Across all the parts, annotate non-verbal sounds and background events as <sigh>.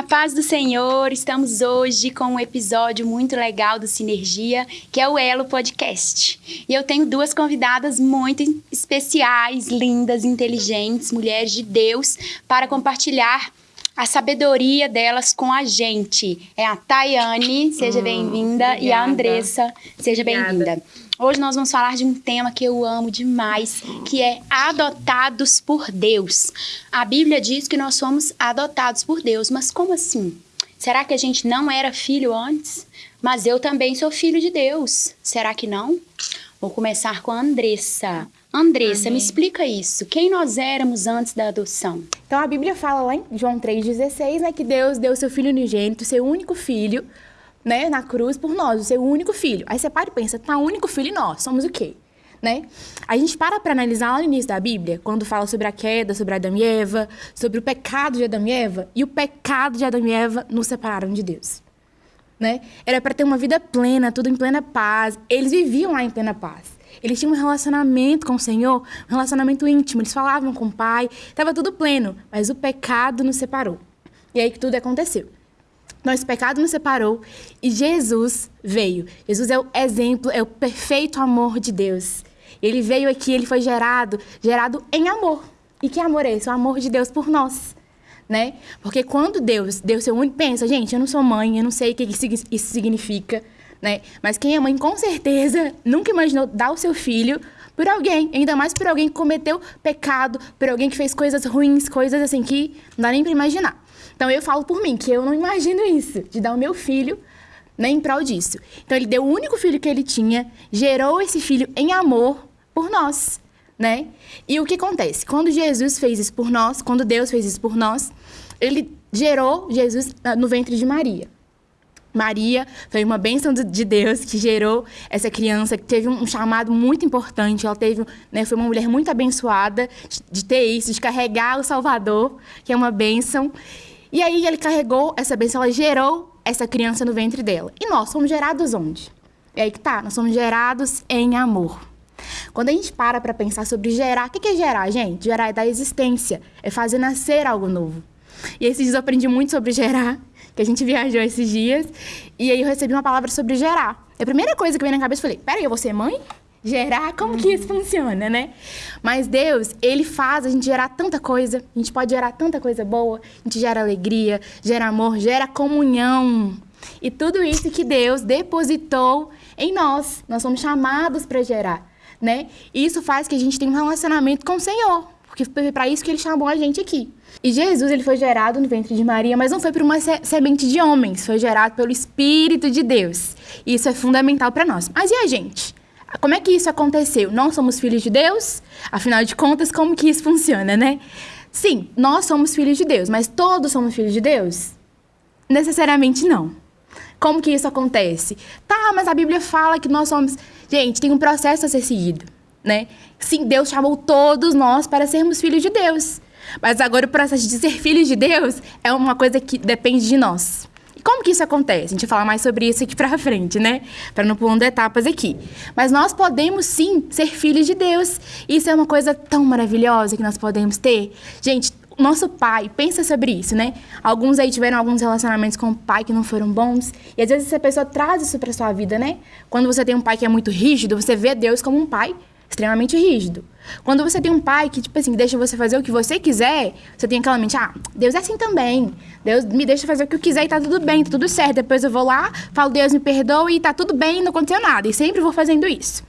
A paz do Senhor, estamos hoje com um episódio muito legal do Sinergia, que é o Elo Podcast. E eu tenho duas convidadas muito especiais, lindas, inteligentes, mulheres de Deus, para compartilhar a sabedoria delas com a gente. É a Tayane, seja hum, bem-vinda, e a Andressa, seja bem-vinda. Hoje nós vamos falar de um tema que eu amo demais, que é adotados por Deus. A Bíblia diz que nós somos adotados por Deus, mas como assim? Será que a gente não era filho antes? Mas eu também sou filho de Deus. Será que não? Vou começar com a Andressa. Andressa, Amém. me explica isso. Quem nós éramos antes da adoção? Então a Bíblia fala lá em João 3,16, né, que Deus deu seu filho unigênito, seu único filho, né, na cruz por nós, o seu único filho. Aí você para e pensa, tá, único filho e nós, somos o quê? Né? A gente para para analisar lá no início da Bíblia, quando fala sobre a queda, sobre Adão e Eva, sobre o pecado de Adão e Eva, e o pecado de Adão e Eva nos separaram de Deus. Né? Era para ter uma vida plena, tudo em plena paz. Eles viviam lá em plena paz. Eles tinham um relacionamento com o Senhor, um relacionamento íntimo. Eles falavam com o Pai, estava tudo pleno, mas o pecado nos separou. E aí que tudo aconteceu. Nosso pecado nos separou e Jesus veio. Jesus é o exemplo, é o perfeito amor de Deus. Ele veio aqui, ele foi gerado, gerado em amor. E que amor é esse? O amor de Deus por nós. Né? Porque quando Deus deu seu único. Pensa, gente, eu não sou mãe, eu não sei o que isso significa. Né? Mas quem é mãe, com certeza, nunca imaginou dar o seu filho por alguém, ainda mais por alguém que cometeu pecado, por alguém que fez coisas ruins, coisas assim que não dá nem para imaginar. Então eu falo por mim, que eu não imagino isso, de dar o meu filho nem em prol disso. Então ele deu o único filho que ele tinha, gerou esse filho em amor por nós, né? E o que acontece? Quando Jesus fez isso por nós, quando Deus fez isso por nós, ele gerou Jesus no ventre de Maria. Maria foi uma bênção de Deus que gerou essa criança, que teve um chamado muito importante. Ela teve, né, foi uma mulher muito abençoada de ter isso, de carregar o Salvador, que é uma bênção. E aí ele carregou essa bênção, ela gerou essa criança no ventre dela. E nós somos gerados onde? É aí que tá, nós somos gerados em amor. Quando a gente para para pensar sobre gerar, o que é gerar, gente? Gerar é dar existência, é fazer nascer algo novo. E esses dias eu aprendi muito sobre gerar, que a gente viajou esses dias, e aí eu recebi uma palavra sobre gerar. A primeira coisa que veio na cabeça, eu falei, peraí, eu vou ser mãe? Gerar, como que isso funciona, né? Mas Deus, ele faz a gente gerar tanta coisa, a gente pode gerar tanta coisa boa, a gente gera alegria, gera amor, gera comunhão. E tudo isso que Deus depositou em nós, nós somos chamados para gerar, né? E isso faz que a gente tenha um relacionamento com o Senhor, porque foi para isso que ele chamou a gente aqui. E Jesus, ele foi gerado no ventre de Maria, mas não foi por uma semente de homens, foi gerado pelo Espírito de Deus. E isso é fundamental para nós. Mas e a gente? Como é que isso aconteceu? Nós somos filhos de Deus? Afinal de contas, como que isso funciona, né? Sim, nós somos filhos de Deus, mas todos somos filhos de Deus? Necessariamente não. Como que isso acontece? Tá, mas a Bíblia fala que nós somos. Gente, tem um processo a ser seguido, né? Sim, Deus chamou todos nós para sermos filhos de Deus. Mas agora o processo de ser filhos de Deus é uma coisa que depende de nós. Como que isso acontece? A gente vai falar mais sobre isso aqui pra frente, né? Para não pulando etapas aqui. Mas nós podemos sim ser filhos de Deus. Isso é uma coisa tão maravilhosa que nós podemos ter. Gente, nosso pai, pensa sobre isso, né? Alguns aí tiveram alguns relacionamentos com o pai que não foram bons. E às vezes essa pessoa traz isso pra sua vida, né? Quando você tem um pai que é muito rígido, você vê Deus como um pai extremamente rígido. Quando você tem um pai que, tipo assim, deixa você fazer o que você quiser, você tem aquela mente, ah, Deus é assim também. Deus me deixa fazer o que eu quiser e tá tudo bem, tá tudo certo. Depois eu vou lá, falo, Deus me perdoa e tá tudo bem, não aconteceu nada. E sempre vou fazendo isso.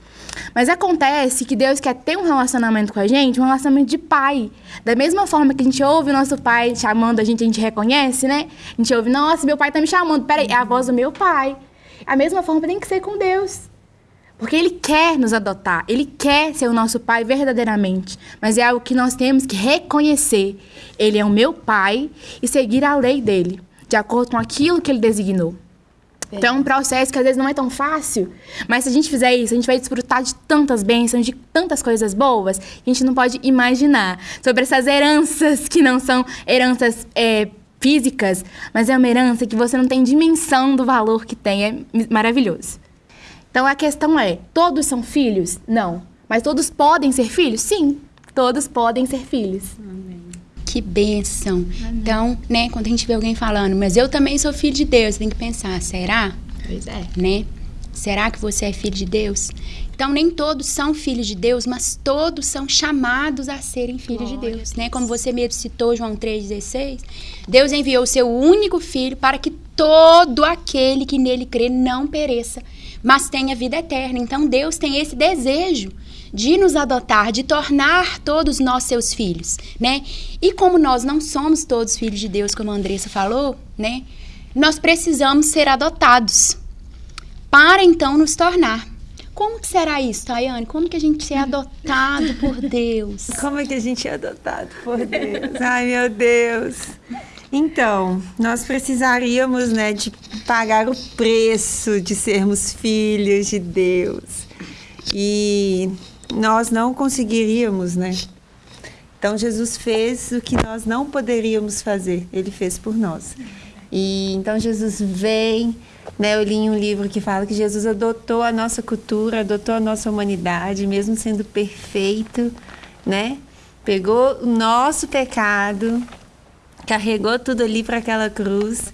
Mas acontece que Deus quer ter um relacionamento com a gente, um relacionamento de pai. Da mesma forma que a gente ouve o nosso pai chamando a gente, a gente reconhece, né? A gente ouve, nossa, meu pai tá me chamando. Peraí, é a voz do meu pai. A mesma forma tem que ser com Deus. Porque Ele quer nos adotar, Ele quer ser o nosso Pai verdadeiramente. Mas é algo que nós temos que reconhecer. Ele é o meu Pai e seguir a lei dele, de acordo com aquilo que Ele designou. Então é um processo que às vezes não é tão fácil, mas se a gente fizer isso, a gente vai desfrutar de tantas bênçãos, de tantas coisas boas, que a gente não pode imaginar. Sobre essas heranças que não são heranças é, físicas, mas é uma herança que você não tem dimensão do valor que tem. É maravilhoso. Então a questão é: todos são filhos? Não. Mas todos podem ser filhos? Sim, todos podem ser filhos. Amém. Que bênção. Então, né, quando a gente vê alguém falando, mas eu também sou filho de Deus, tem que pensar, será? Pois é. Né? Será que você é filho de Deus? Então, nem todos são filhos de Deus, mas todos são chamados a serem filhos de Glória Deus, a né? Deus. Como você mesmo citou, João 3,16, Deus enviou o seu único filho para que todo aquele que nele crê não pereça, mas tenha vida eterna. Então, Deus tem esse desejo de nos adotar, de tornar todos nós seus filhos, né? E como nós não somos todos filhos de Deus, como a Andressa falou, né? Nós precisamos ser adotados para então nos tornar. Como que será isso, Tayane? Como que a gente é adotado por Deus? Como é que a gente é adotado por Deus? Ai, meu Deus. Então, nós precisaríamos, né, de pagar o preço de sermos filhos de Deus. E nós não conseguiríamos, né? Então, Jesus fez o que nós não poderíamos fazer. Ele fez por nós. E então Jesus vem, né? Eu li um livro que fala que Jesus adotou a nossa cultura, adotou a nossa humanidade, mesmo sendo perfeito, né? Pegou o nosso pecado, carregou tudo ali para aquela cruz,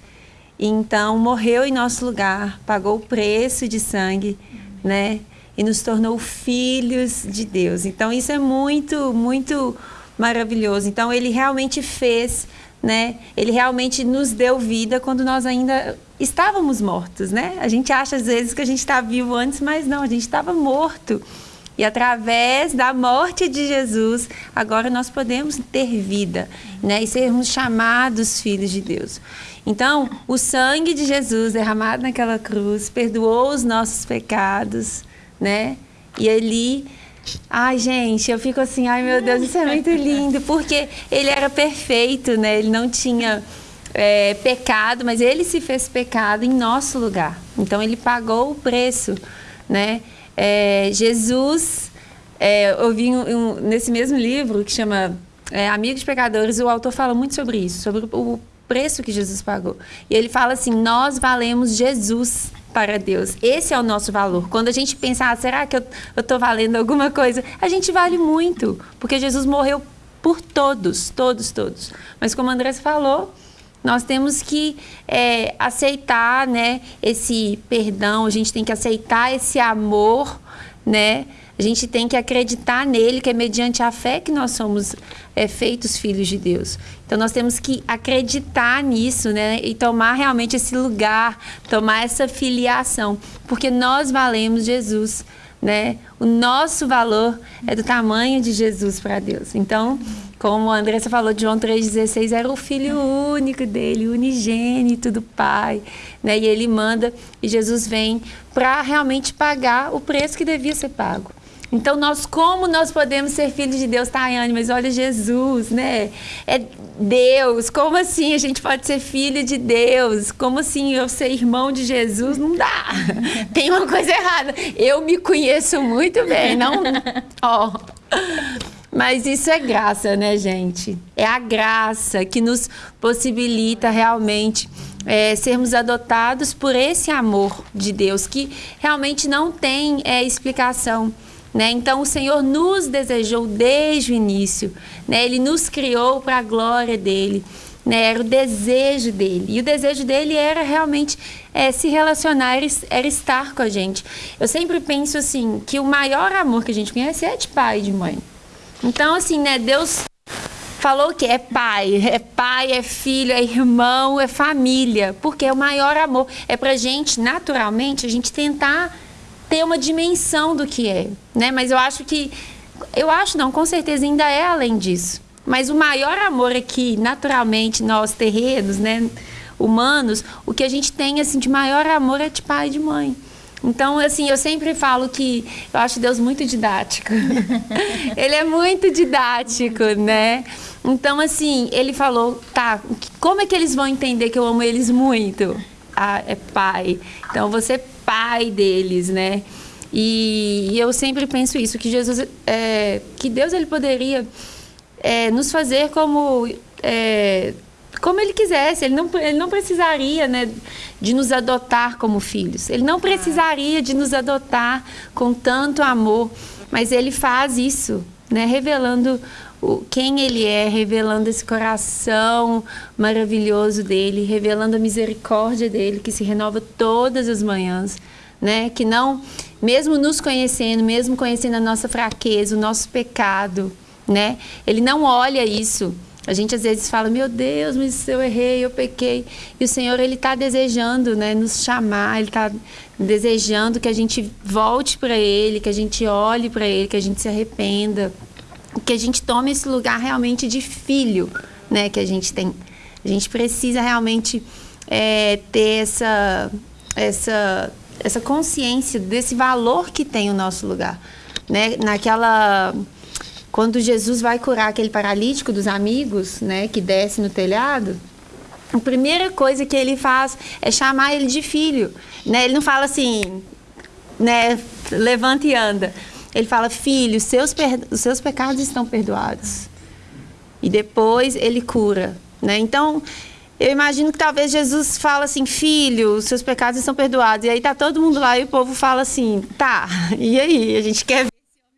então morreu em nosso lugar, pagou o preço de sangue, né? E nos tornou filhos de Deus. Então isso é muito, muito maravilhoso. Então ele realmente fez, né? Ele realmente nos deu vida quando nós ainda estávamos mortos, né? A gente acha às vezes que a gente está vivo antes, mas não, a gente estava morto. E através da morte de Jesus, agora nós podemos ter vida, né? E sermos chamados filhos de Deus. Então, o sangue de Jesus derramado naquela cruz perdoou os nossos pecados, né? E ali Ai, gente, eu fico assim, ai meu Deus, isso é muito lindo, porque ele era perfeito, né? Ele não tinha é, pecado, mas ele se fez pecado em nosso lugar. Então ele pagou o preço, né? É, Jesus, é, eu vi um, um, nesse mesmo livro que chama é, Amigos Pecadores, o autor fala muito sobre isso, sobre o preço que Jesus pagou. E ele fala assim: nós valemos Jesus para Deus. Esse é o nosso valor. Quando a gente pensa, ah, será que eu estou valendo alguma coisa? A gente vale muito, porque Jesus morreu por todos, todos, todos. Mas como a Andressa falou, nós temos que é, aceitar né, esse perdão, a gente tem que aceitar esse amor, né? A gente tem que acreditar nele, que é mediante a fé que nós somos é, feitos filhos de Deus. Então nós temos que acreditar nisso, né? E tomar realmente esse lugar, tomar essa filiação, porque nós valemos Jesus, né? O nosso valor é do tamanho de Jesus para Deus. Então, como a Andressa falou, João 3,16 era o filho único dele, unigênito do Pai. Né? E ele manda, e Jesus vem para realmente pagar o preço que devia ser pago. Então, nós, como nós podemos ser filhos de Deus, Tayane? Mas olha Jesus, né? É Deus. Como assim a gente pode ser filho de Deus? Como assim eu ser irmão de Jesus? Não dá. <laughs> Tem uma coisa errada. Eu me conheço muito bem, não? Ó. Mas isso é graça, né, gente? É a graça que nos possibilita realmente é, sermos adotados por esse amor de Deus, que realmente não tem é, explicação. Né? Então, o Senhor nos desejou desde o início, né? Ele nos criou para a glória dele, né? Era o desejo dele. E o desejo dele era realmente é, se relacionar, era estar com a gente. Eu sempre penso assim, que o maior amor que a gente conhece é de pai e de mãe. Então, assim, né? Deus falou que é pai, é pai, é filho, é irmão, é família, porque é o maior amor. É pra gente, naturalmente, a gente tentar ter uma dimensão do que é, né? Mas eu acho que eu acho não, com certeza ainda é além disso. Mas o maior amor aqui, naturalmente, nós terrenos, né, humanos, o que a gente tem assim de maior amor é de pai e de mãe. Então, assim, eu sempre falo que eu acho Deus muito didático. <laughs> ele é muito didático, né? Então, assim, ele falou, tá, como é que eles vão entender que eu amo eles muito? Ah, é pai. Então, você é pai deles, né? E, e eu sempre penso isso, que Jesus, é, que Deus ele poderia é, nos fazer como é, como ele quisesse. Ele não, ele não precisaria né, de nos adotar como filhos. Ele não precisaria de nos adotar com tanto amor. Mas ele faz isso, né, revelando o, quem ele é, revelando esse coração maravilhoso dele, revelando a misericórdia dele que se renova todas as manhãs, né? Que não, mesmo nos conhecendo, mesmo conhecendo a nossa fraqueza, o nosso pecado, né? Ele não olha isso. A gente às vezes fala, meu Deus, mas eu errei, eu pequei. E o Senhor, Ele está desejando né, nos chamar, Ele está desejando que a gente volte para Ele, que a gente olhe para Ele, que a gente se arrependa que a gente tome esse lugar realmente de filho, né, que a gente tem. A gente precisa realmente é, ter essa, essa, essa consciência desse valor que tem o nosso lugar, né? Naquela quando Jesus vai curar aquele paralítico dos amigos, né, que desce no telhado, a primeira coisa que ele faz é chamar ele de filho, né? Ele não fala assim, né, levanta e anda. Ele fala: Filho, seus os seus pecados estão perdoados. E depois ele cura. Né? Então, eu imagino que talvez Jesus fala assim: Filho, os seus pecados estão perdoados. E aí tá todo mundo lá e o povo fala assim: Tá, <laughs> e aí? A gente quer ver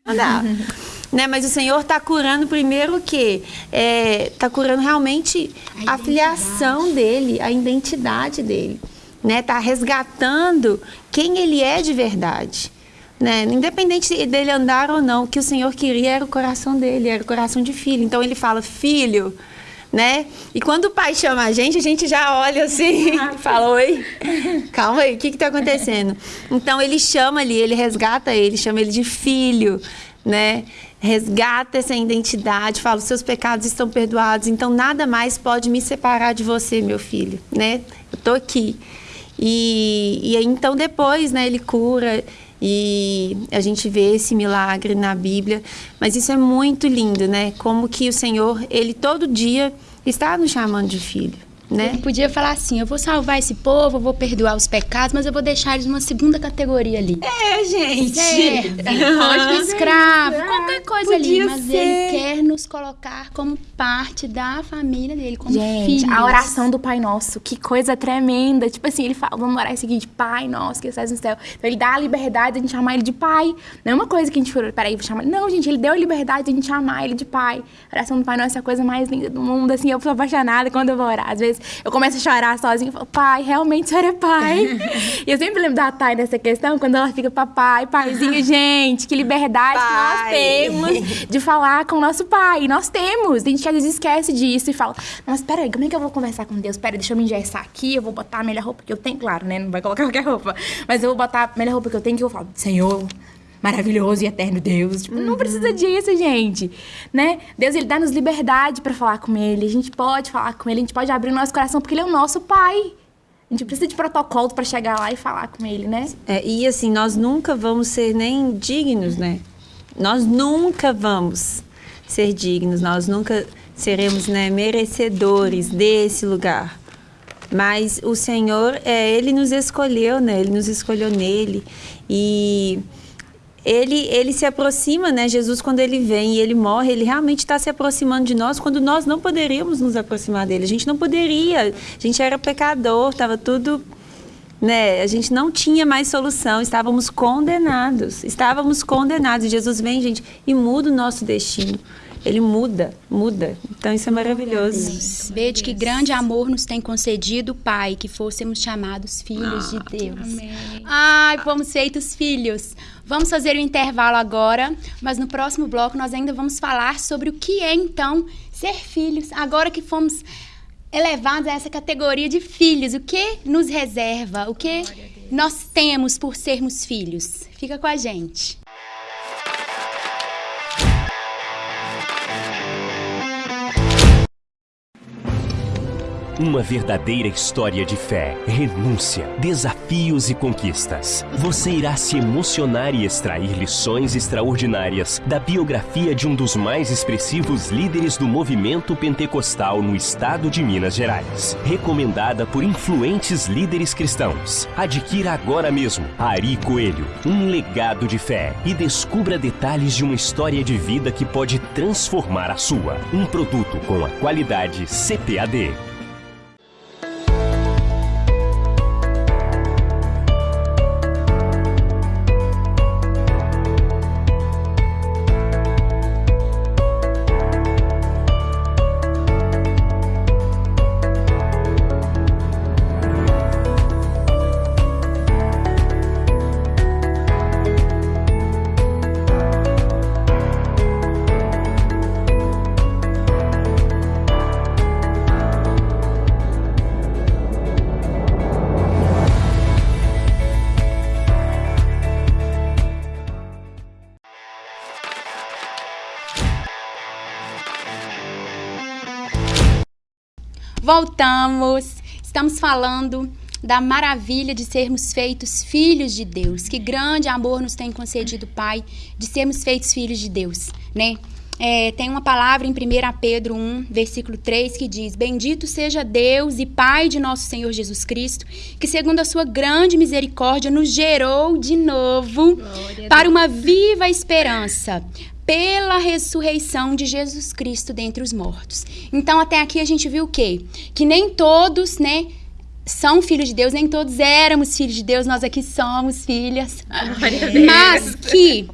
se andar. <laughs> né? Mas o Senhor está curando primeiro o quê? Está é, curando realmente a, a filiação dele, a identidade dele. Está né? Tá resgatando quem ele é de verdade. Né? Independente dele andar ou não, o que o Senhor queria era o coração dele, era o coração de filho. Então ele fala, filho, né? E quando o pai chama a gente, a gente já olha assim <laughs> e fala, oi, calma aí, o que está acontecendo? Então ele chama ali, ele resgata ele, chama ele de filho, né? Resgata essa identidade, fala, seus pecados estão perdoados, então nada mais pode me separar de você, meu filho, né? Eu tô aqui. E, e então depois, né, ele cura e a gente vê esse milagre na Bíblia, mas isso é muito lindo, né? Como que o Senhor, ele todo dia está nos chamando de filho né? Ele podia falar assim: eu vou salvar esse povo, eu vou perdoar os pecados, mas eu vou deixar eles numa segunda categoria ali. É, gente. É, pode escravo, é, <laughs> qualquer coisa ali. Mas ser. ele quer nos colocar como parte da família dele, como gente, filhos. a oração do Pai Nosso, que coisa tremenda. Tipo assim, ele fala: vamos orar o seguinte, Pai Nosso que estás no céu. Então ele dá a liberdade de a gente chamar ele de Pai. Não é uma coisa que a gente falou, peraí, vou chamar. Não, gente, ele deu a liberdade de a gente chamar ele de Pai. A oração do Pai Nosso é a coisa mais linda do mundo. Assim, eu sou apaixonada quando eu vou orar. Às vezes eu começo a chorar sozinha e falo, pai, realmente o senhor é pai. <laughs> e eu sempre lembro da Thay nessa questão, quando ela fica, papai, paizinho, gente, que liberdade que nós temos de falar com o nosso pai. Nós temos. A gente às vezes esquece disso e fala, mas peraí, como é que eu vou conversar com Deus? Peraí, deixa eu me engessar aqui, eu vou botar a melhor roupa que eu tenho. Claro, né? Não vai colocar qualquer roupa. Mas eu vou botar a melhor roupa que eu tenho que eu falo, Senhor, maravilhoso e eterno Deus. Tipo, uhum. Não precisa disso, gente, né? Deus, ele dá-nos liberdade para falar com ele. A gente pode falar com ele, a gente pode abrir o nosso coração, porque ele é o nosso pai. A gente precisa de protocolo para chegar lá e falar com ele, né? É, e assim, nós nunca vamos ser nem dignos, né? Nós nunca vamos ser dignos, nós nunca seremos né, merecedores desse lugar. Mas o Senhor, é, Ele nos escolheu, né? Ele nos escolheu nele. E ele, ele se aproxima, né? Jesus, quando ele vem e ele morre, ele realmente está se aproximando de nós quando nós não poderíamos nos aproximar dele. A gente não poderia, a gente era pecador, estava tudo. Né? A gente não tinha mais solução, estávamos condenados. Estávamos condenados. Jesus vem, gente, e muda o nosso destino. Ele muda, muda. Então isso é maravilhoso. Vede que grande amor nos tem concedido o Pai, que fôssemos chamados filhos ah, de Deus. Amém. Ai, fomos feitos filhos. Vamos fazer um intervalo agora, mas no próximo bloco nós ainda vamos falar sobre o que é então ser filhos. Agora que fomos elevados a essa categoria de filhos, o que nos reserva, o que nós temos por sermos filhos. Fica com a gente. Uma verdadeira história de fé, renúncia, desafios e conquistas. Você irá se emocionar e extrair lições extraordinárias da biografia de um dos mais expressivos líderes do movimento pentecostal no estado de Minas Gerais. Recomendada por influentes líderes cristãos. Adquira agora mesmo Ari Coelho, um legado de fé e descubra detalhes de uma história de vida que pode transformar a sua. Um produto com a qualidade CPAD. Voltamos. Estamos falando da maravilha de sermos feitos filhos de Deus. Que grande amor nos tem concedido, Pai, de sermos feitos filhos de Deus, né? É, tem uma palavra em 1 Pedro 1, versículo 3, que diz: Bendito seja Deus e Pai de nosso Senhor Jesus Cristo, que, segundo a sua grande misericórdia, nos gerou de novo para uma viva esperança pela ressurreição de Jesus Cristo dentre os mortos. Então, até aqui a gente viu o quê? Que nem todos, né, são filhos de Deus, nem todos éramos filhos de Deus, nós aqui somos filhas. Mas que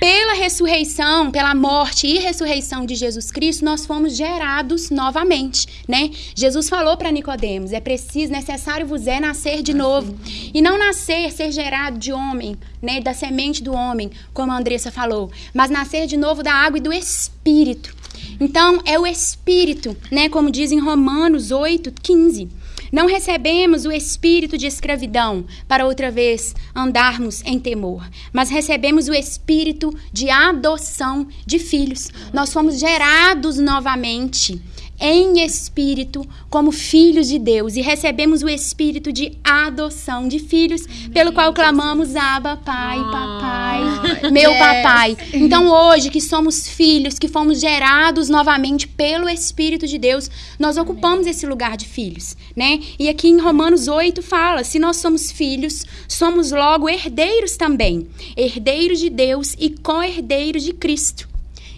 pela ressurreição, pela morte e ressurreição de Jesus Cristo, nós fomos gerados novamente, né? Jesus falou para Nicodemos: é preciso, necessário vos é nascer de novo. E não nascer, ser gerado de homem, né, da semente do homem, como a Andressa falou, mas nascer de novo da água e do espírito. Então, é o espírito, né, como diz em Romanos 8, 15 não recebemos o espírito de escravidão para outra vez andarmos em temor, mas recebemos o espírito de adoção de filhos. Nós fomos gerados novamente em espírito como filhos de Deus e recebemos o espírito de adoção de filhos, pelo qual clamamos Abba, Pai, Papai, meu papai. Então hoje que somos filhos, que fomos gerados novamente pelo espírito de Deus, nós ocupamos esse lugar de filhos, né? E aqui em Romanos 8 fala: se nós somos filhos, somos logo herdeiros também, herdeiros de Deus e co-herdeiros de Cristo.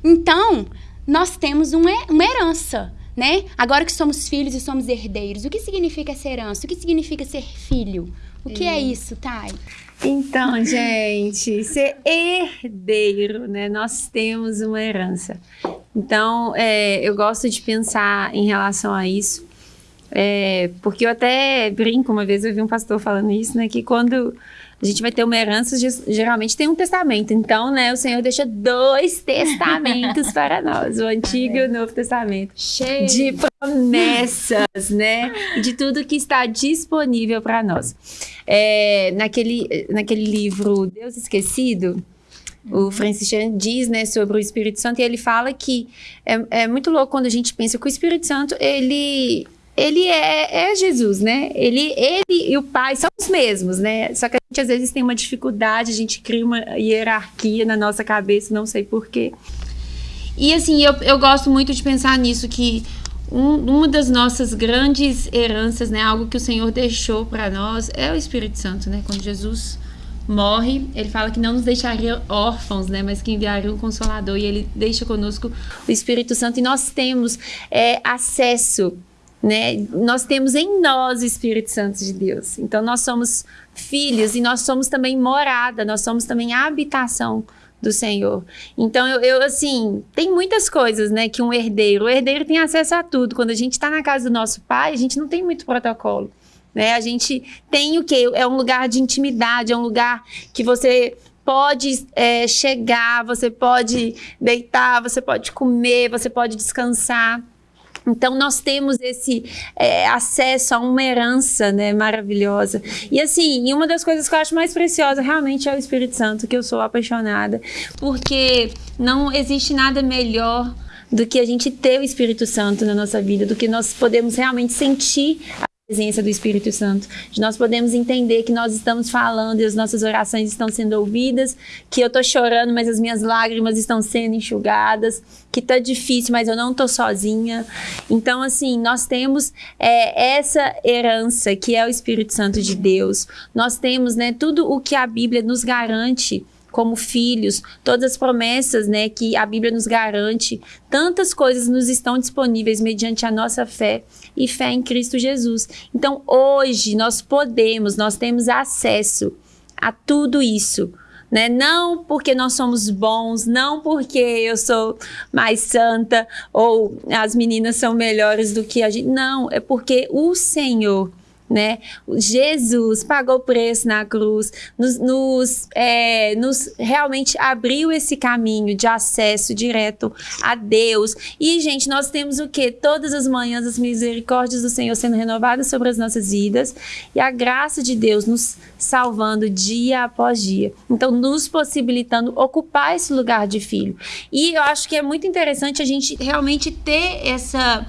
Então, nós temos uma herança né? Agora que somos filhos e somos herdeiros, o que significa ser herança? O que significa ser filho? O que é, é isso, Thay? Então, <laughs> gente, ser herdeiro, né? Nós temos uma herança. Então, é, eu gosto de pensar em relação a isso, é, porque eu até brinco, uma vez eu vi um pastor falando isso, né? Que quando a gente vai ter uma herança, geralmente tem um testamento. Então, né, o Senhor deixa dois testamentos <laughs> para nós, o Antigo e o Novo Testamento. Cheio de promessas, né? De tudo que está disponível para nós. É, naquele, naquele livro Deus Esquecido, o Francis Chan diz, né, sobre o Espírito Santo, e ele fala que é, é muito louco quando a gente pensa que o Espírito Santo, ele ele é, é, Jesus, né? Ele, ele e o Pai são os mesmos, né? Só que a gente às vezes tem uma dificuldade, a gente cria uma hierarquia na nossa cabeça, não sei porquê. E assim, eu, eu gosto muito de pensar nisso, que um, uma das nossas grandes heranças, né? Algo que o Senhor deixou para nós é o Espírito Santo, né? Quando Jesus morre, ele fala que não nos deixaria órfãos, né, mas que enviaria um consolador e ele deixa conosco o Espírito Santo e nós temos é, acesso né? Nós temos em nós o Espírito Santo de Deus. Então nós somos filhos e nós somos também morada, nós somos também a habitação do Senhor. Então eu, eu, assim, tem muitas coisas, né, que um herdeiro, o herdeiro tem acesso a tudo. Quando a gente está na casa do nosso pai, a gente não tem muito protocolo. Né? A gente tem o que? É um lugar de intimidade, é um lugar que você pode é, chegar, você pode deitar, você pode comer, você pode descansar. Então, nós temos esse é, acesso a uma herança né, maravilhosa. E assim, e uma das coisas que eu acho mais preciosa realmente é o Espírito Santo, que eu sou apaixonada, porque não existe nada melhor do que a gente ter o Espírito Santo na nossa vida, do que nós podemos realmente sentir presença do Espírito Santo, de nós podemos entender que nós estamos falando e as nossas orações estão sendo ouvidas, que eu estou chorando, mas as minhas lágrimas estão sendo enxugadas, que está difícil, mas eu não estou sozinha. Então, assim, nós temos é, essa herança que é o Espírito Santo de Deus. Nós temos, né, tudo o que a Bíblia nos garante como filhos, todas as promessas, né, que a Bíblia nos garante, tantas coisas nos estão disponíveis mediante a nossa fé e fé em Cristo Jesus. Então, hoje nós podemos, nós temos acesso a tudo isso. Né? Não porque nós somos bons, não porque eu sou mais santa ou as meninas são melhores do que a gente. Não, é porque o Senhor né? Jesus pagou o preço na cruz, nos, nos, é, nos, realmente abriu esse caminho de acesso direto a Deus. E, gente, nós temos o que? Todas as manhãs as misericórdias do Senhor sendo renovadas sobre as nossas vidas e a graça de Deus nos salvando dia após dia. Então, nos possibilitando ocupar esse lugar de filho. E eu acho que é muito interessante a gente realmente ter essa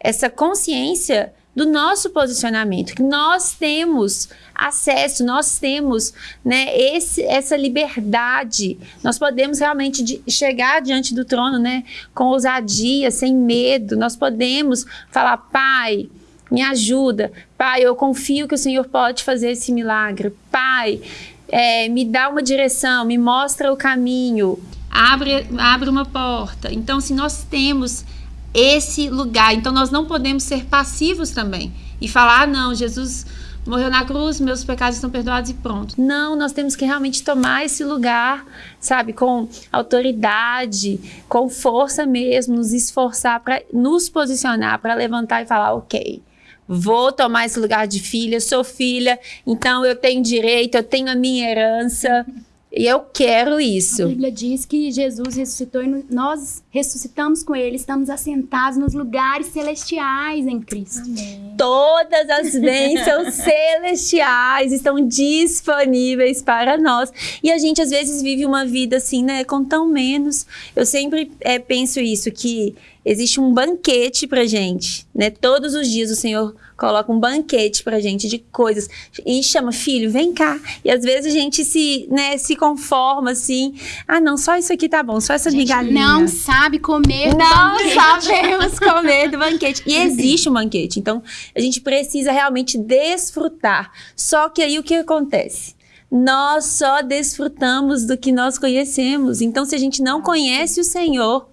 essa consciência do nosso posicionamento, que nós temos acesso, nós temos né, esse, essa liberdade, nós podemos realmente chegar diante do trono né, com ousadia, sem medo, nós podemos falar, Pai, me ajuda, Pai, eu confio que o Senhor pode fazer esse milagre, Pai, é, me dá uma direção, me mostra o caminho, abre, abre uma porta. Então, se nós temos esse lugar. Então nós não podemos ser passivos também e falar: ah, não, Jesus morreu na cruz, meus pecados estão perdoados e pronto. Não, nós temos que realmente tomar esse lugar, sabe, com autoridade, com força mesmo, nos esforçar para nos posicionar, para levantar e falar: ok. Vou tomar esse lugar de filha, sou filha, então eu tenho direito, eu tenho a minha herança. E eu quero isso. A Bíblia diz que Jesus ressuscitou e nós ressuscitamos com ele, estamos assentados nos lugares celestiais em Cristo. Amém. Todas as <laughs> bênçãos celestiais estão disponíveis para nós. E a gente às vezes vive uma vida assim, né, com tão menos. Eu sempre é, penso isso, que existe um banquete pra gente, né? Todos os dias o Senhor coloca um banquete pra gente de coisas e chama filho, vem cá. E às vezes a gente se, né, se conforma assim, ah, não, só isso aqui tá bom, só essa migalhinha. Não sabe comer do não banquete. sabemos comer do banquete. E existe um banquete, então a gente precisa realmente desfrutar. Só que aí o que acontece? Nós só desfrutamos do que nós conhecemos. Então, se a gente não conhece o Senhor,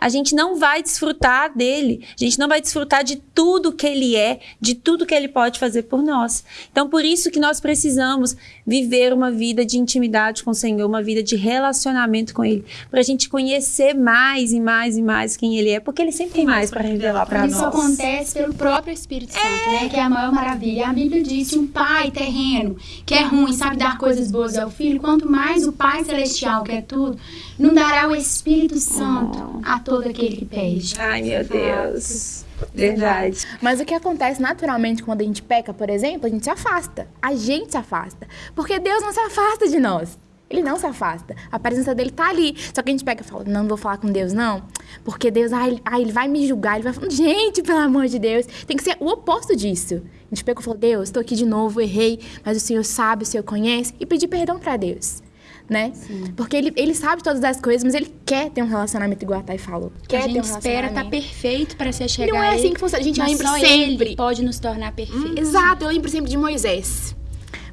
a gente não vai desfrutar dele, a gente não vai desfrutar de tudo que ele é, de tudo que ele pode fazer por nós. Então, por isso que nós precisamos viver uma vida de intimidade com o Senhor, uma vida de relacionamento com ele, para a gente conhecer mais e mais e mais quem ele é, porque ele sempre tem mais para revelar para nós. Isso acontece pelo próprio Espírito Santo, é. né? Que é a maior maravilha. A Bíblia diz que um pai terreno, que é ruim, sabe dar coisas boas ao filho, quanto mais o Pai celestial, que é tudo, não dará o Espírito Santo a todo aquele que pede. Ai, meu Deus. Verdade. Mas o que acontece naturalmente quando a gente peca, por exemplo, a gente se afasta. A gente se afasta. Porque Deus não se afasta de nós. Ele não se afasta. A presença dele tá ali. Só que a gente pega e fala, não vou falar com Deus, não. Porque Deus, ah, ele, ah, ele vai me julgar. Ele vai falar, gente, pelo amor de Deus. Tem que ser o oposto disso. A gente pega e fala, Deus, estou aqui de novo, errei. Mas o Senhor sabe, o Senhor conhece. E pedir perdão para Deus né? Sim. Porque ele, ele sabe todas as coisas, mas ele quer ter um relacionamento igual a Thay falou. Quer a gente ter um espera estar tá perfeito para se chegar Não é assim que funciona. A gente mas lembra sempre. Pode nos tornar perfeitos. Hum, exato, eu lembro sempre de Moisés.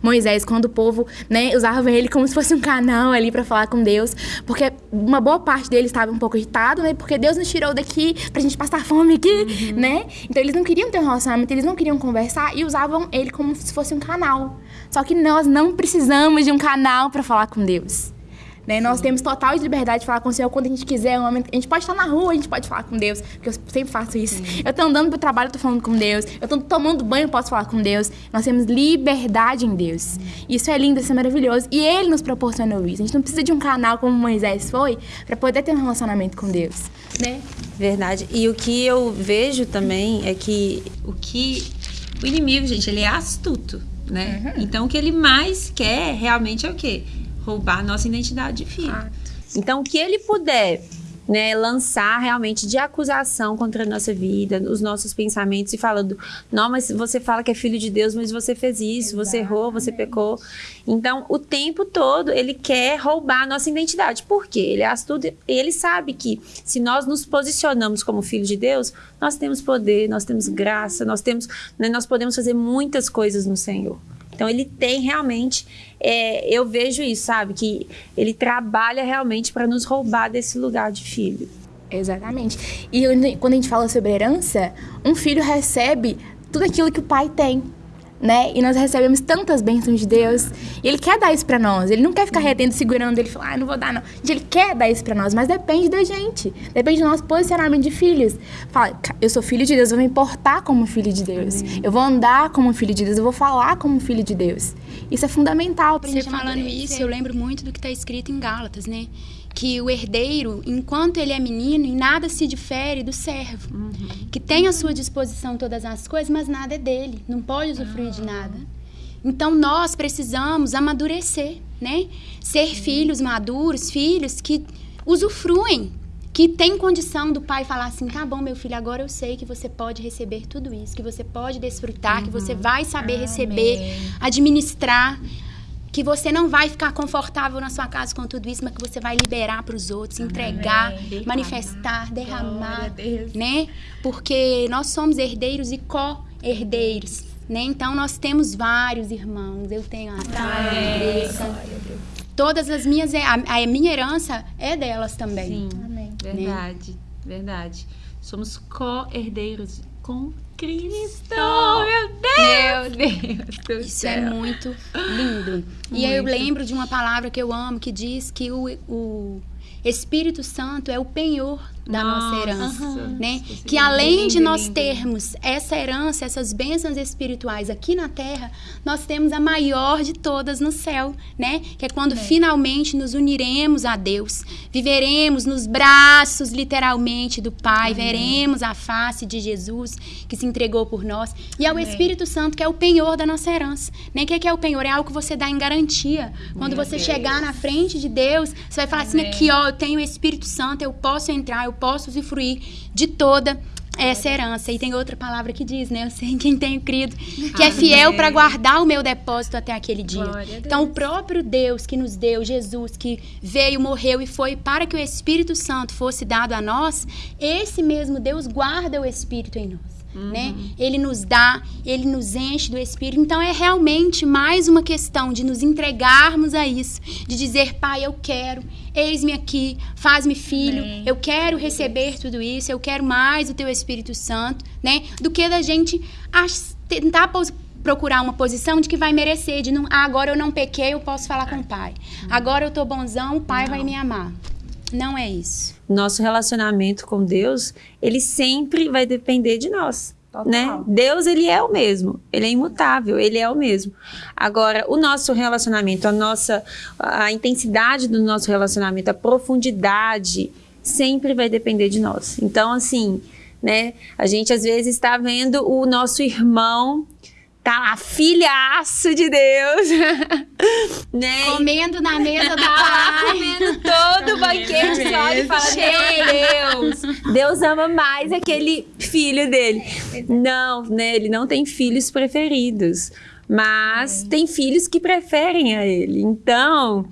Moisés, quando o povo, né, usava ele como se fosse um canal ali para falar com Deus, porque uma boa parte deles estava um pouco irritado, né, porque Deus nos tirou daqui pra gente passar fome aqui, uhum. né? Então eles não queriam ter um relacionamento, eles não queriam conversar e usavam ele como se fosse um canal. Só que nós não precisamos de um canal para falar com Deus. Né? Nós temos total liberdade de falar com o Senhor quando a gente quiser. A gente pode estar na rua, a gente pode falar com Deus, porque eu sempre faço isso. Sim. Eu estou andando para o trabalho, tô falando com Deus. Eu estou tomando banho, eu posso falar com Deus. Nós temos liberdade em Deus. Isso é lindo, isso é maravilhoso. E Ele nos proporcionou isso. A gente não precisa de um canal como Moisés foi para poder ter um relacionamento com Deus. Né? Verdade. E o que eu vejo também é que o que o inimigo, gente, ele é astuto, né? Uhum. Então o que ele mais quer realmente é o quê? roubar nossa identidade de filho. Ah. Então, o que ele puder né, lançar realmente de acusação contra a nossa vida, os nossos pensamentos e falando, não, mas você fala que é filho de Deus, mas você fez isso, Exatamente. você errou, você pecou. Então, o tempo todo ele quer roubar a nossa identidade. Por quê? Ele é astuto ele sabe que se nós nos posicionamos como filhos de Deus, nós temos poder, nós temos graça, nós temos, né, nós podemos fazer muitas coisas no Senhor. Então ele tem realmente, é, eu vejo isso, sabe? Que ele trabalha realmente para nos roubar desse lugar de filho. Exatamente. E quando a gente fala sobre herança, um filho recebe tudo aquilo que o pai tem né? E nós recebemos tantas bênçãos de Deus. E Ele quer dar isso para nós. Ele não quer ficar retendo, segurando. Ele fala, ah, não vou dar, não. Gente, Ele quer dar isso para nós, mas depende da gente. Depende do nosso posicionamento de filhos. Fala, eu sou filho de Deus, eu vou me importar como filho de Deus. Amém. Eu vou andar como filho de Deus, eu vou falar como filho de Deus. Isso é fundamental pra Você falando isso, eu lembro muito do que está escrito em Gálatas, né? Que o herdeiro, enquanto ele é menino, em nada se difere do servo, uhum. que tem à sua disposição todas as coisas, mas nada é dele, não pode usufruir uhum. de nada. Então nós precisamos amadurecer, né? Ser uhum. filhos maduros, filhos que usufruem que tem condição do pai falar assim: tá bom, meu filho, agora eu sei que você pode receber tudo isso, que você pode desfrutar, que você vai saber receber, administrar. Que você não vai ficar confortável na sua casa com tudo isso, mas que você vai liberar para os outros, entregar, Derramar. manifestar, derramar, né? Porque nós somos herdeiros e co-herdeiros, né? Então nós temos vários irmãos. Eu tenho a Natália, a Andressa. Todas as minhas, a, a minha herança é delas também. Sim, Amém. verdade, verdade. Somos co-herdeiros com Cristo. Meu Deus! Meu Deus do Isso é céu. muito lindo. E aí eu Muito. lembro de uma palavra que eu amo que diz que o, o Espírito Santo é o penhor da nossa, Nossa, herança, aham. né? Isso é Que além lindo, de nós lindo. termos essa herança, essas bênçãos espirituais aqui na terra, nós temos a maior de todas no céu, né? Que é quando finalmente nos uniremos a Deus, viveremos nos braços literalmente do Pai, veremos a face de Jesus que se entregou por nós, e é o Espírito Santo que é o penhor da nossa herança, né? O que é, que é o penhor? É algo que você dá em garantia. Quando você chegar na frente de Deus, você vai falar assim aqui, ó, eu tenho o Espírito Santo, eu posso entrar, eu posso usufruir de toda essa herança. E tem outra palavra que diz, né? Eu sei em quem tenho crido, que é fiel para guardar o meu depósito até aquele dia. Então, o próprio Deus que nos deu, Jesus, que veio, morreu e foi para que o Espírito Santo fosse dado a nós, esse mesmo Deus guarda o Espírito em nós. Né? Ele nos dá, ele nos enche do Espírito. Então é realmente mais uma questão de nos entregarmos a isso, de dizer, Pai, eu quero, eis-me aqui, faz-me filho, Amém. eu quero receber tudo isso, eu quero mais o Teu Espírito Santo, né? Do que da gente tentar procurar uma posição de que vai merecer, de não, ah, agora eu não pequei, eu posso falar com o Pai. Agora eu tô bonzão, o Pai vai me amar. Não é isso. Nosso relacionamento com Deus, ele sempre vai depender de nós. Total. Né? Deus, ele é o mesmo, ele é imutável, ele é o mesmo. Agora, o nosso relacionamento, a nossa, a intensidade do nosso relacionamento, a profundidade, sempre vai depender de nós. Então, assim, né, a gente às vezes está vendo o nosso irmão, tá lá, filhaço de Deus, <laughs> né? Comendo na mesa do Tá Pai. comendo todo o banquete, você olha e fala, meu Deus, Deus ama mais aquele filho dele. Não, né, ele não tem filhos preferidos, mas tem filhos que preferem a ele. Então,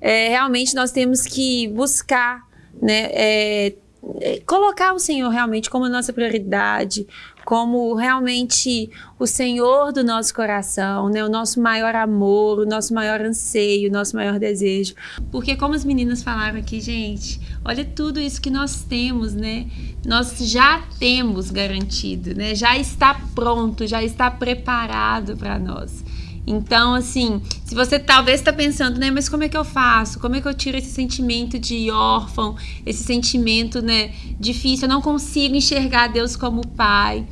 é, realmente nós temos que buscar, né, é, é, colocar o Senhor realmente como nossa prioridade, como realmente o Senhor do nosso coração, né? O nosso maior amor, o nosso maior anseio, o nosso maior desejo. Porque como as meninas falaram aqui, gente, olha tudo isso que nós temos, né? Nós já temos garantido, né? Já está pronto, já está preparado para nós. Então, assim, se você talvez está pensando, né, mas como é que eu faço? Como é que eu tiro esse sentimento de órfão, esse sentimento, né, difícil? Eu não consigo enxergar Deus como pai,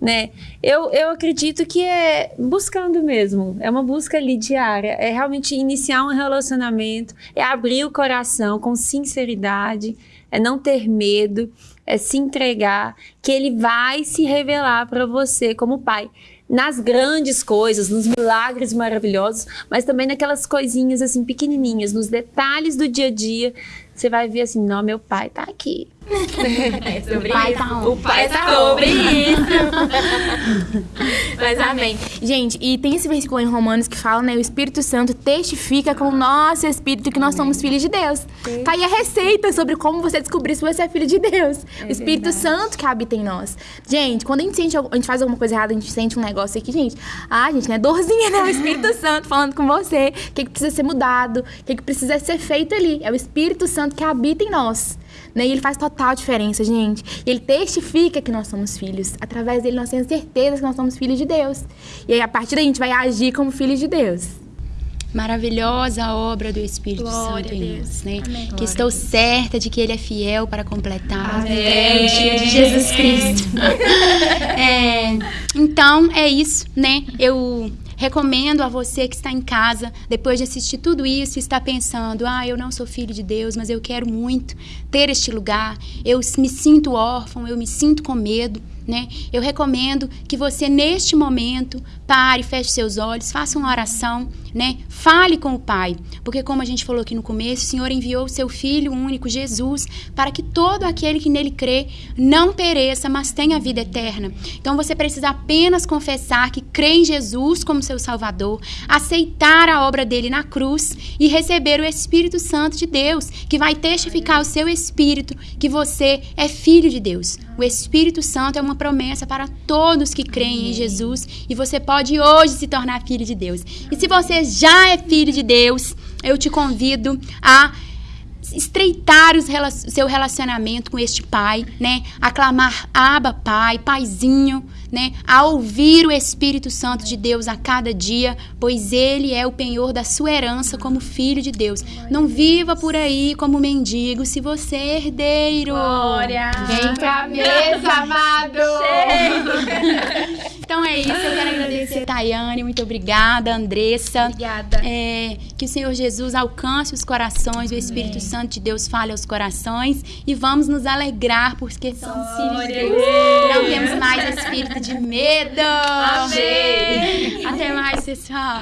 né? Eu, eu acredito que é buscando mesmo, é uma busca ali diária, é realmente iniciar um relacionamento, é abrir o coração com sinceridade, é não ter medo, é se entregar, que ele vai se revelar para você como pai nas grandes coisas, nos milagres maravilhosos, mas também naquelas coisinhas assim pequenininhas, nos detalhes do dia a dia. Você vai ver assim, não, meu pai tá aqui. Sobre O pai isso. tá? O pai tá sobre isso. Mas amém. Gente, e tem esse versículo em Romanos que fala, né? O Espírito Santo testifica com o nosso espírito que nós somos filhos de Deus. Tá aí a receita sobre como você descobrir se você é filho de Deus. o Espírito Santo que habita em nós. Gente, quando a gente sente, a gente faz alguma coisa errada, a gente sente um negócio aqui, gente. Ah, gente, não é dorzinha, né? O Espírito <laughs> Santo falando com você. O que, que precisa ser mudado, o que, que precisa ser feito ali. É o Espírito Santo que habita em nós. Né? E ele faz total diferença, gente. E ele testifica que nós somos filhos. Através dele nós temos certeza que nós somos filhos de Deus. E aí, a partir daí, a gente vai agir como filhos de Deus. Maravilhosa obra do Espírito Glória Santo em Deus. nós, né? Amém. Que estou certa de que Ele é fiel para completar Amém. até o dia de Jesus Cristo. <laughs> É, então, é isso, né? Eu recomendo a você que está em casa, depois de assistir tudo isso, está pensando: ah, eu não sou filho de Deus, mas eu quero muito ter este lugar. Eu me sinto órfão, eu me sinto com medo. Né? Eu recomendo que você neste momento pare, feche seus olhos, faça uma oração, né? Fale com o Pai, porque como a gente falou aqui no começo, o Senhor enviou o seu filho único Jesus para que todo aquele que nele crê não pereça, mas tenha vida eterna. Então você precisa apenas confessar que crê em Jesus como seu Salvador, aceitar a obra dele na cruz e receber o Espírito Santo de Deus, que vai testificar o seu espírito que você é filho de Deus. O Espírito Santo é uma promessa para todos que creem em Jesus e você pode hoje se tornar filho de Deus. E se você já é filho de Deus, eu te convido a estreitar o seu relacionamento com este pai, né? Aclamar Aba Pai, Paizinho, né? A ouvir o Espírito Santo de Deus a cada dia, pois ele é o penhor da sua herança como filho de Deus. Não viva por aí como mendigo se você é herdeiro. Glória! Vem pra mesa, amado! então é isso, eu quero agradecer, Tayane, muito obrigada, Andressa. Obrigada. É, que o Senhor Jesus alcance os corações, o Espírito. Santo de Deus fale aos corações e vamos nos alegrar porque somos filhos de Deus. Não temos mais espírito de medo. Amém. Até mais, pessoal.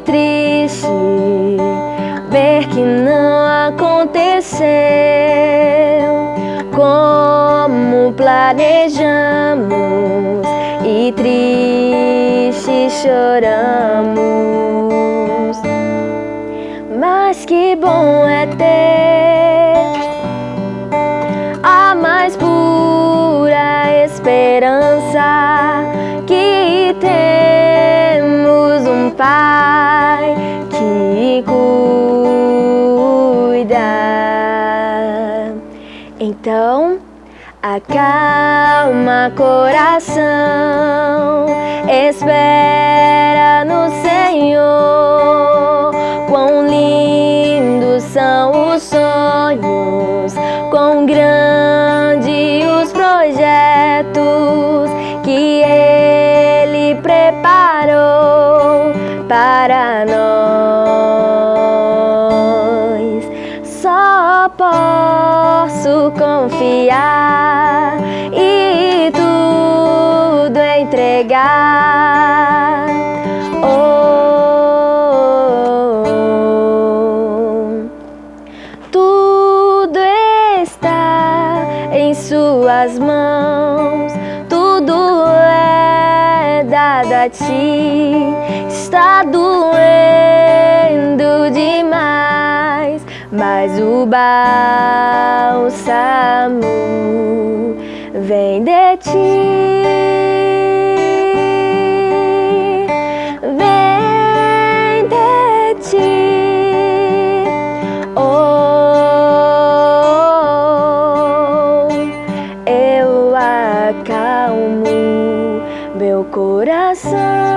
triste ver que não aconteceu como planejamos e triste choramos. Mas que bom é Acalma coração, espera no Senhor. Confiar. entregar. Oh, tudo está em Suas mãos, tudo é dado a Ti. Está doendo demais, mas o bálsamo vem de ti. Vem de ti. Oh, eu acalmo meu coração.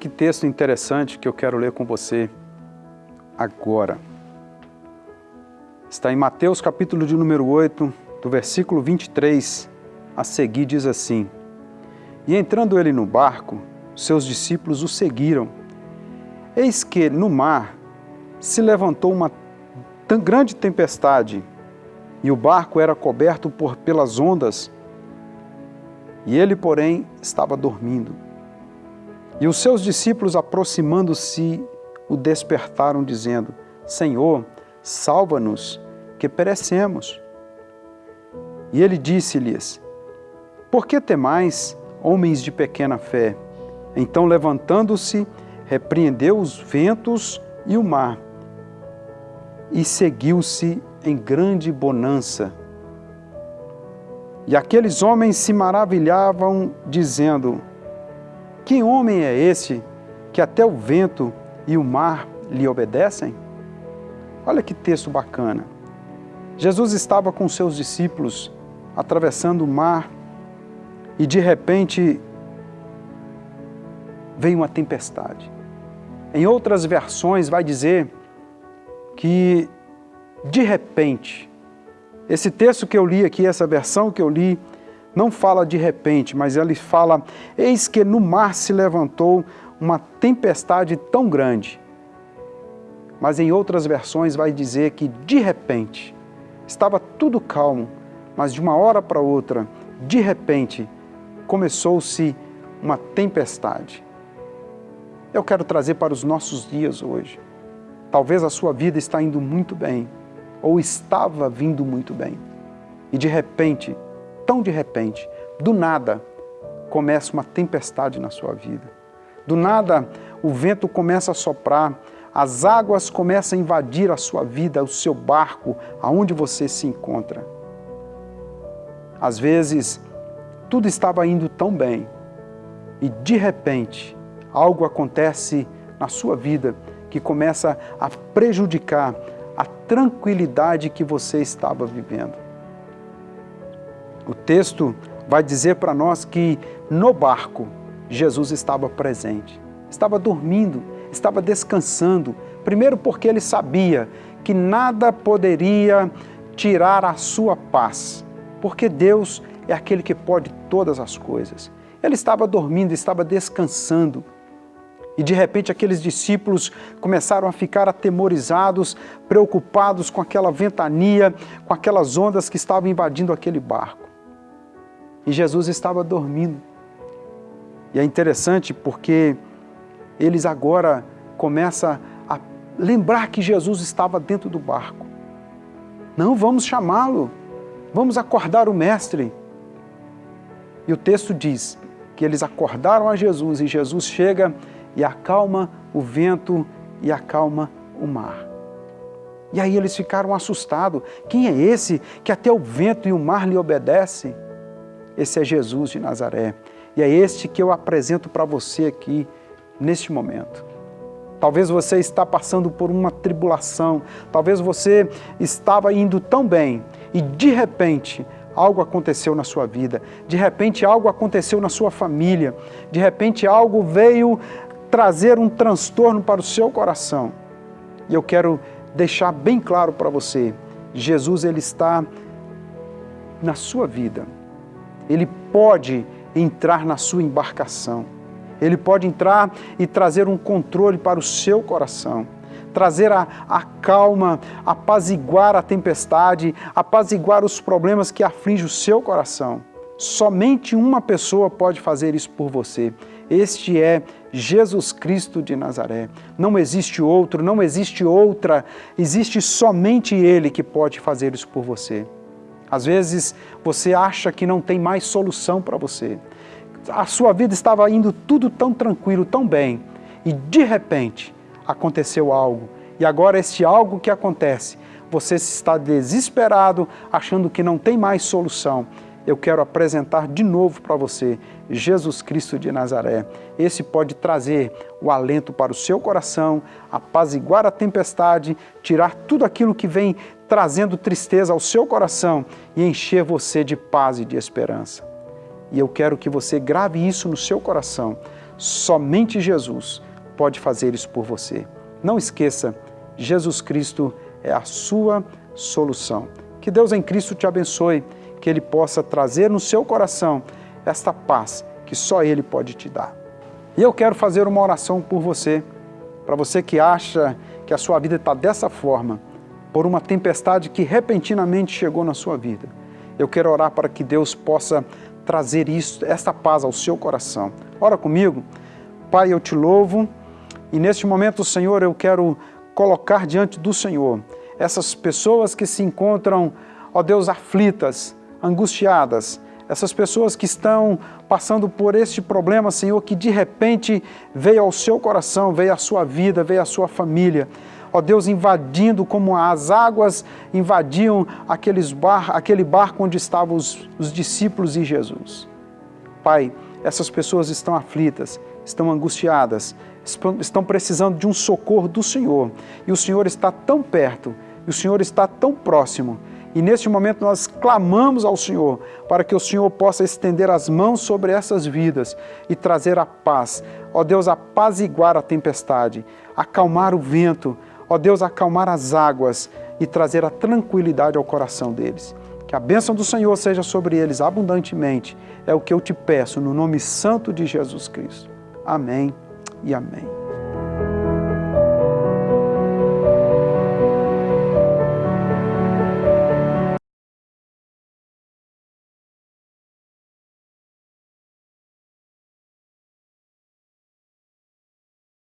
Que texto interessante que eu quero ler com você agora. Está em Mateus capítulo de número 8, do versículo 23 a seguir diz assim: E entrando ele no barco, seus discípulos o seguiram. Eis que no mar se levantou uma tão grande tempestade, e o barco era coberto por pelas ondas, e ele, porém, estava dormindo. E os seus discípulos, aproximando-se, o despertaram, dizendo: Senhor, salva-nos, que perecemos. E ele disse-lhes: Por que temais, homens de pequena fé? Então, levantando-se, repreendeu os ventos e o mar, e seguiu-se em grande bonança. E aqueles homens se maravilhavam, dizendo: Que homem é esse que até o vento e o mar lhe obedecem? Olha que texto bacana. Jesus estava com seus discípulos atravessando o mar e de repente veio uma tempestade. Em outras versões vai dizer que de repente, esse texto que eu li aqui, essa versão que eu li, não fala de repente, mas ele fala: Eis que no mar se levantou uma tempestade tão grande. Mas em outras versões vai dizer que de repente, estava tudo calmo, mas de uma hora para outra, de repente, começou-se uma tempestade. Eu quero trazer para os nossos dias hoje. Talvez a sua vida está indo muito bem, ou estava vindo muito bem. E de repente, tão de repente, do nada, começa uma tempestade na sua vida. Do nada, o vento começa a soprar, as águas começam a invadir a sua vida, o seu barco, aonde você se encontra. Às vezes, tudo estava indo tão bem e de repente algo acontece na sua vida que começa a prejudicar a tranquilidade que você estava vivendo. O texto vai dizer para nós que no barco Jesus estava presente, estava dormindo, estava descansando. Primeiro, porque ele sabia que nada poderia tirar a sua paz, porque Deus é aquele que pode todas as coisas. Ele estava dormindo, estava descansando. E de repente aqueles discípulos começaram a ficar atemorizados, preocupados com aquela ventania, com aquelas ondas que estavam invadindo aquele barco. E Jesus estava dormindo. E é interessante porque eles agora começam a lembrar que Jesus estava dentro do barco. Não, vamos chamá-lo, vamos acordar o Mestre. E o texto diz que eles acordaram a Jesus e Jesus chega e acalma o vento e acalma o mar. E aí eles ficaram assustados. Quem é esse que até o vento e o mar lhe obedecem? Esse é Jesus de Nazaré. E é este que eu apresento para você aqui neste momento. Talvez você está passando por uma tribulação, talvez você estava indo tão bem e de repente algo aconteceu na sua vida, de repente algo aconteceu na sua família, de repente algo veio trazer um transtorno para o seu coração. E eu quero deixar bem claro para você, Jesus ele está na sua vida. Ele pode entrar na sua embarcação. Ele pode entrar e trazer um controle para o seu coração, trazer a, a calma, apaziguar a tempestade, apaziguar os problemas que afligem o seu coração. Somente uma pessoa pode fazer isso por você. Este é Jesus Cristo de Nazaré. Não existe outro, não existe outra, existe somente Ele que pode fazer isso por você. Às vezes você acha que não tem mais solução para você a sua vida estava indo tudo tão tranquilo, tão bem, e de repente aconteceu algo. E agora este algo que acontece, você está desesperado, achando que não tem mais solução. Eu quero apresentar de novo para você Jesus Cristo de Nazaré. Esse pode trazer o alento para o seu coração, apaziguar a tempestade, tirar tudo aquilo que vem trazendo tristeza ao seu coração e encher você de paz e de esperança. E eu quero que você grave isso no seu coração. Somente Jesus pode fazer isso por você. Não esqueça, Jesus Cristo é a sua solução. Que Deus em Cristo te abençoe, que Ele possa trazer no seu coração esta paz que só Ele pode te dar. E eu quero fazer uma oração por você, para você que acha que a sua vida está dessa forma, por uma tempestade que repentinamente chegou na sua vida. Eu quero orar para que Deus possa trazer isso, esta paz ao seu coração. Ora comigo. Pai, eu te louvo e neste momento, Senhor, eu quero colocar diante do Senhor essas pessoas que se encontram, ó Deus, aflitas, angustiadas, essas pessoas que estão passando por este problema, Senhor, que de repente veio ao seu coração, veio à sua vida, veio à sua família. Ó Deus, invadindo como as águas invadiam aqueles bar, aquele barco onde estavam os, os discípulos e Jesus. Pai, essas pessoas estão aflitas, estão angustiadas, estão precisando de um socorro do Senhor. E o Senhor está tão perto, e o Senhor está tão próximo. E neste momento nós clamamos ao Senhor para que o Senhor possa estender as mãos sobre essas vidas e trazer a paz. Ó Deus, apaziguar a tempestade, acalmar o vento, ó Deus, acalmar as águas e trazer a tranquilidade ao coração deles. Que a bênção do Senhor seja sobre eles abundantemente. É o que eu te peço no nome santo de Jesus Cristo. Amém e amém.